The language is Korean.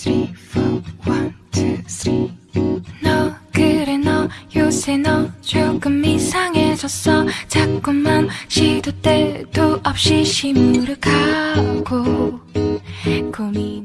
three, four, one, two, three. 너 그래 너 요새 너 조금 이상해졌어 자꾸만 시도 때도 없이 시무룩하고 고민